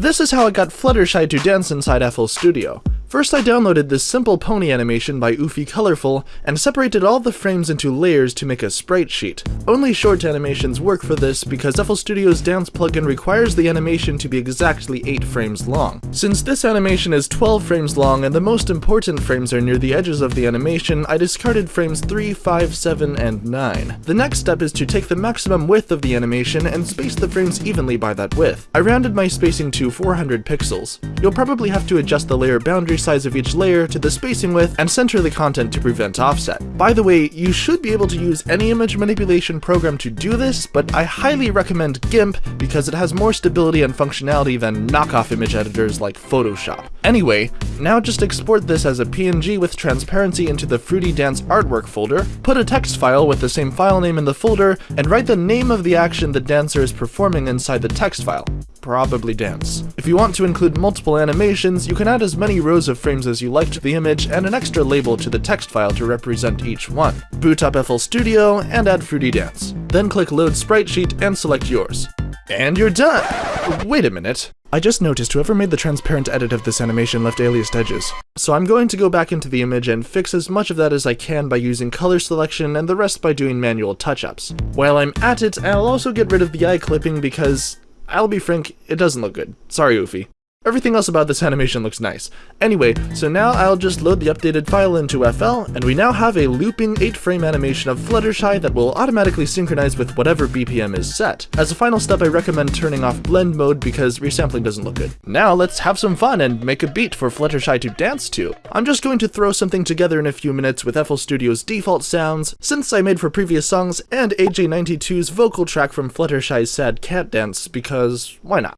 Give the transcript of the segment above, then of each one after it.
This is how I got Fluttershy to dance inside FL Studio. First I downloaded this simple pony animation by Oofy Colorful and separated all the frames into layers to make a sprite sheet. Only short animations work for this because FL Studio's dance plugin requires the animation to be exactly 8 frames long. Since this animation is 12 frames long and the most important frames are near the edges of the animation, I discarded frames 3, 5, 7, and 9. The next step is to take the maximum width of the animation and space the frames evenly by that width. I rounded my spacing to 400 pixels. You'll probably have to adjust the layer boundary size of each layer to the spacing width and center the content to prevent offset. By the way, you should be able to use any image manipulation program to do this, but I highly recommend GIMP because it has more stability and functionality than knockoff image editors like Photoshop. Anyway, now just export this as a PNG with transparency into the Fruity Dance artwork folder, put a text file with the same file name in the folder, and write the name of the action the dancer is performing inside the text file probably dance. If you want to include multiple animations, you can add as many rows of frames as you like to the image and an extra label to the text file to represent each one. Boot up FL Studio and add Fruity Dance. Then click Load Sprite Sheet and select yours. And you're done! Wait a minute. I just noticed whoever made the transparent edit of this animation left aliased edges. So I'm going to go back into the image and fix as much of that as I can by using color selection and the rest by doing manual touch-ups. While I'm at it, I'll also get rid of the eye clipping because I'll be frank, it doesn't look good. Sorry, Oofy. Everything else about this animation looks nice. Anyway, so now I'll just load the updated file into FL, and we now have a looping 8-frame animation of Fluttershy that will automatically synchronize with whatever BPM is set. As a final step, I recommend turning off blend mode because resampling doesn't look good. Now let's have some fun and make a beat for Fluttershy to dance to. I'm just going to throw something together in a few minutes with FL Studio's default sounds, synths I made for previous songs, and AJ92's vocal track from Fluttershy's Sad Cat Dance, because why not?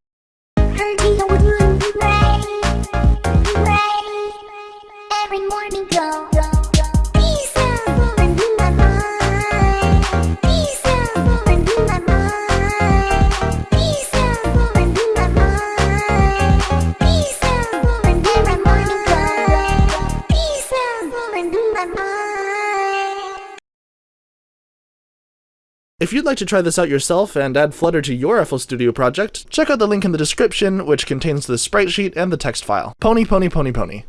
If you'd like to try this out yourself and add Flutter to your FL Studio project, check out the link in the description, which contains the sprite sheet and the text file. Pony, pony, pony, pony.